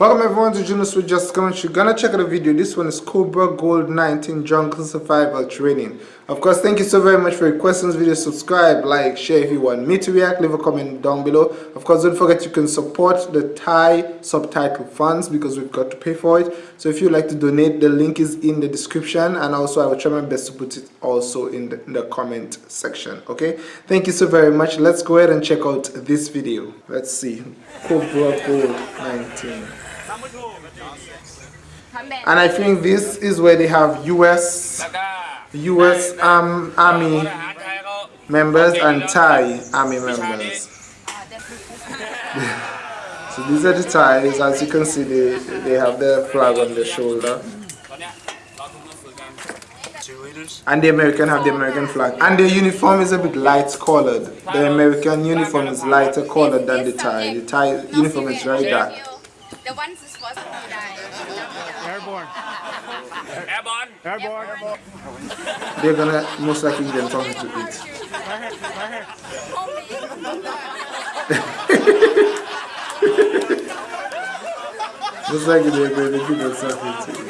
Welcome everyone to Junos with Just Comments. You're gonna check out a video. This one is Cobra Gold 19 Jungle Survival Training. Of course, thank you so very much for your questions. Video subscribe, like, share if you want me to react. Leave a comment down below. Of course, don't forget you can support the Thai subtitle funds because we've got to pay for it. So if you'd like to donate, the link is in the description, and also I will try my best to put it also in the, in the comment section. Okay, thank you so very much. Let's go ahead and check out this video. Let's see, Cobra Gold 19. And I think this is where they have US US um, Army members and Thai Army members. so these are the Thais, as you can see they, they have their flag on their shoulder. And the American have the American flag. And the uniform is a bit light colored. The American uniform is lighter colored than the Thai. The Thai uniform is very dark. The ones supposed to die. Airborne. Airborne. Airborne. Airborne. They're gonna most likely give them something to eat. most likely they're going to give them something to eat.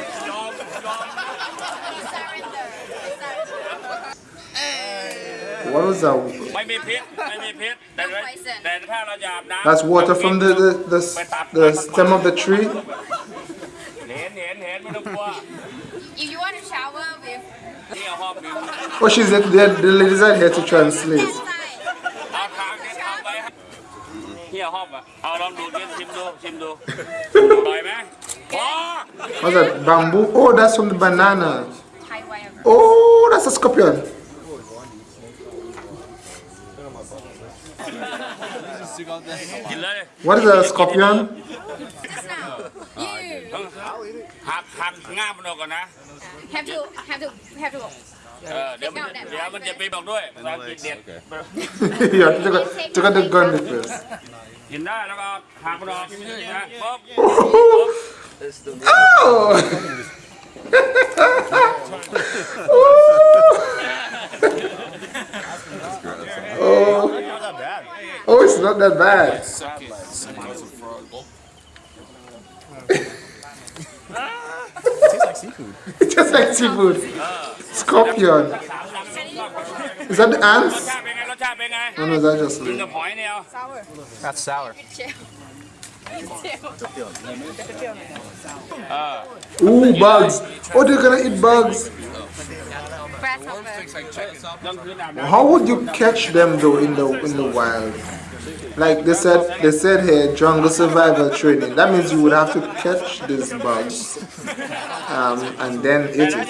What was that? That's water from the the, the, the stem of the tree. If you want to shower with Oh she's the, the, the ladies are here to translate What's that? Bamboo? Oh, that's from the banana. Oh, that's a scorpion. What is a scorpion? Have to have to have to เออเดี๋ยวมันเดี๋ยวมันจะไปบอกด้วยภาษาอังกฤษเด็ด yeah, took a, took a the gun with this. กินได้แล้วก็หักมันออกนะปุ๊บปุ๊ บ oh. oh, it's not that bad. It tastes like seafood. It tastes like seafood. Scorpion. Is that the ants? No, no, that's just me. Sour. That's sour. Ooh, bugs. Oh, they're gonna eat bugs. How would you catch them though in the in the wild? Like they said, they said here, jungle survival training. That means you would have to catch these bugs um, and then eat it.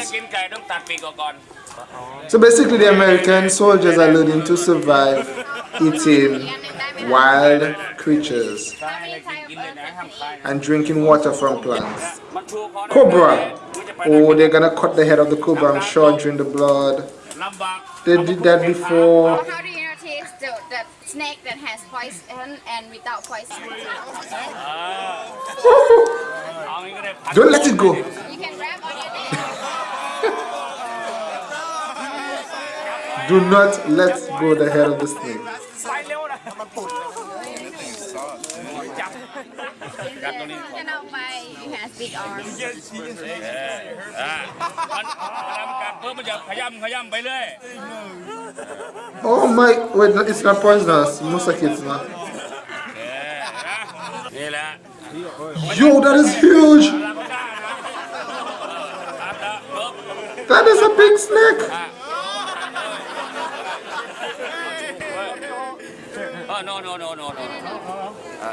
So basically, the American soldiers are learning to survive eating wild creatures and drinking water from plants. Cobra. Oh, they're gonna cut the head of the cobra, I'm sure, drink the blood. They did that before How do you notice the snake that has poison and without poison. Don't let it go. You can grab on your Do not let go the head of the snake. You has big arms. Oh my, wait, it's not poisonous. Musakit, man. Yo, that is huge. That is a big snake. Oh, no, no, no, no, no. Uh,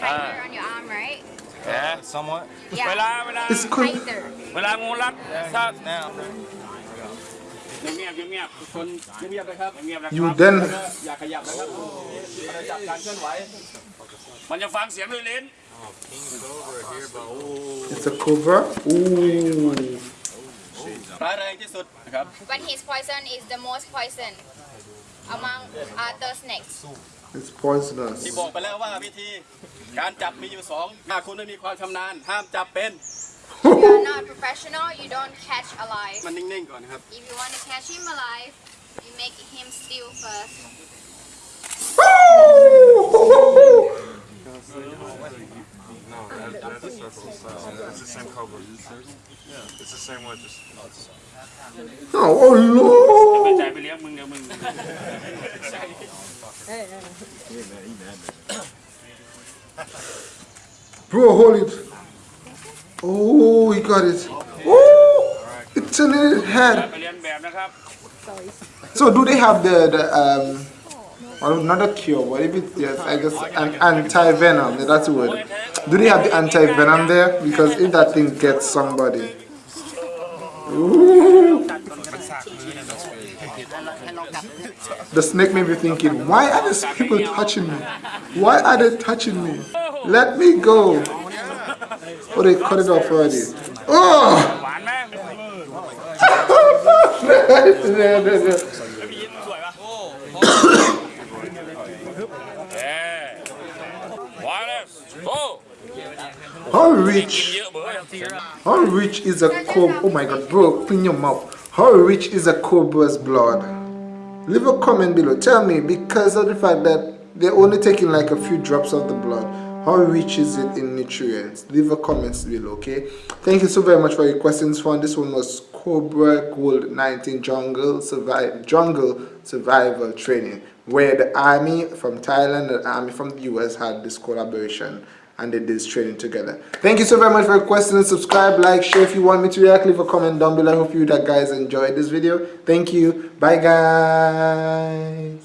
uh, on your arm, right? Yeah, somewhat. Yeah. It's tighter. Now. You then อย่าขยับนะครับจับการเคลื่อนไหวมันจะฟังเสียงด้วยลิ้น It's a cobra. Ooh. ร้ายแรงที่สุดนะครับ But his poison is the most poison among other snakes. It's poisonous. ที่บอกไปแล้วว่าวิธีการจับมีอยู่สองถ้าคุณไม่มีความชำนาญห้ามจับเป็น you're not professional, you don't catch alive. มันนิ่งๆก่อนนะครับ If you want to catch him alive, you make him still first. No, that, that's a circle. So it's the same cover. Yeah. It's the same one. Just. Oh, oh no! Bro, hold it. Oh, he got it. Oh, it's a little head. So do they have the the um? Not a cure, but if it, yes, I guess an anti-venom, that's the word. Do they have the anti-venom there? Because if that thing gets somebody. The snake made me thinking, why are these people touching me? Why are they touching me? Let me go. Oh, they cut it off already. Oh! How rich? How rich is a cobra? Oh my god, bro, clean your mouth. How rich is a cobra's blood? Leave a comment below. Tell me because of the fact that they're only taking like a few drops of the blood. How rich is it in nutrients? Leave a comment below, okay? Thank you so very much for your questions, fun. This one was Cobra Gold 19 Jungle Jungle Survival Training, where the army from Thailand and the army from the US had this collaboration and they did this training together. Thank you so very much for your questions. Subscribe, like, share if you want me to react. Leave a comment down below. I hope you that guys enjoyed this video. Thank you. Bye guys.